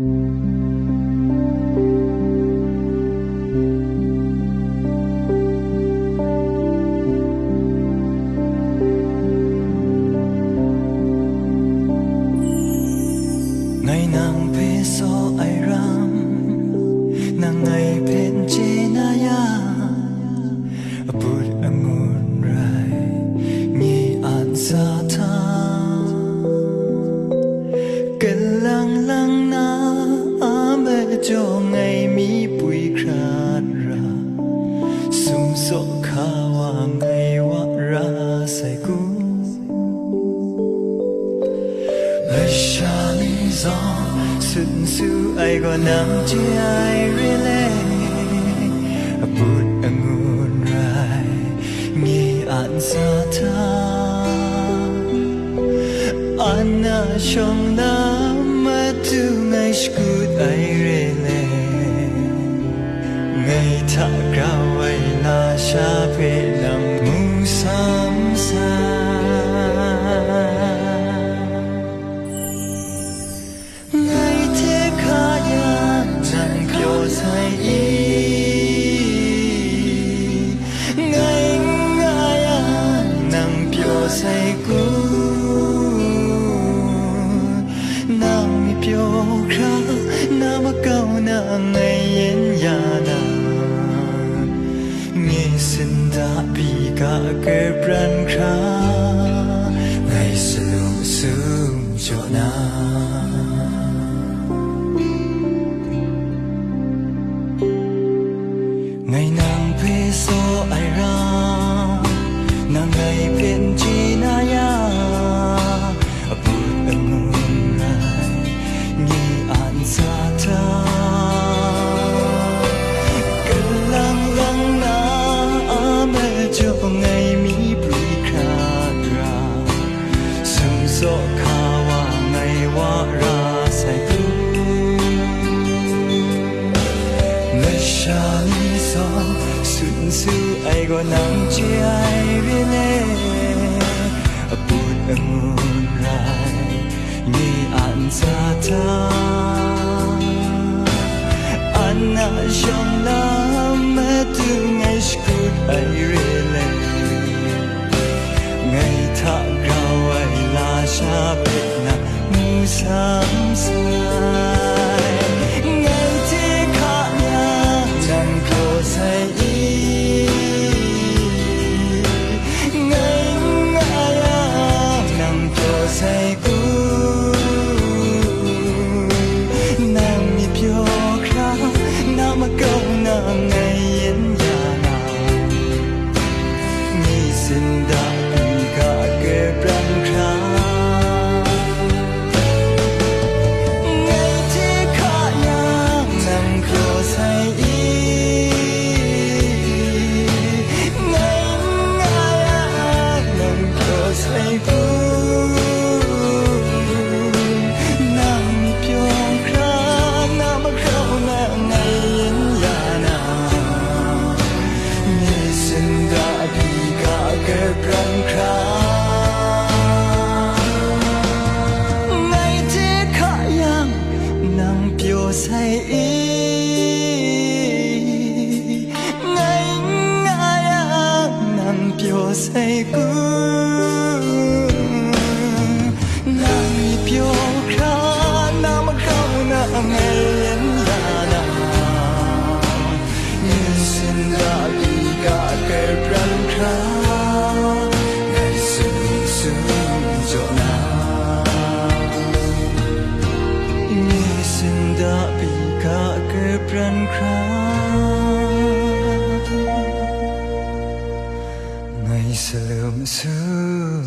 Mm-hmm. Cho ngày mi bụi khát ra sum so kha wa ngày wa ra sai ku lời xa lý do xuân su ai có nắng chi ai rele bút angun rai nghi an sa tha Anna trong nam mà tu ngày skut là xa về nằm mu sam sa ngày thế khá ya chẳng biểu sai ý. Ngày ngaya nang biểu sai cũ. Nang mi biểu khá câu ngày sinda pika kebran kha ngai selum sum jona Ta-ta, I'm not sure now. 爱，爱，爱，难表示过。Sương cho na Nghe đã bị cả cái bran khá Ngày sớm sớm